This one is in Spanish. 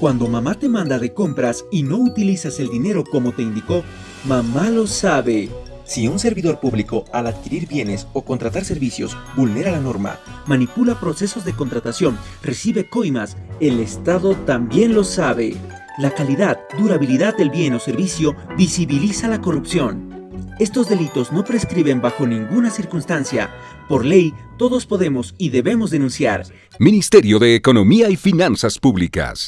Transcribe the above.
Cuando mamá te manda de compras y no utilizas el dinero como te indicó, mamá lo sabe. Si un servidor público al adquirir bienes o contratar servicios vulnera la norma, manipula procesos de contratación, recibe coimas, el Estado también lo sabe. La calidad, durabilidad del bien o servicio visibiliza la corrupción. Estos delitos no prescriben bajo ninguna circunstancia. Por ley, todos podemos y debemos denunciar. Ministerio de Economía y Finanzas Públicas.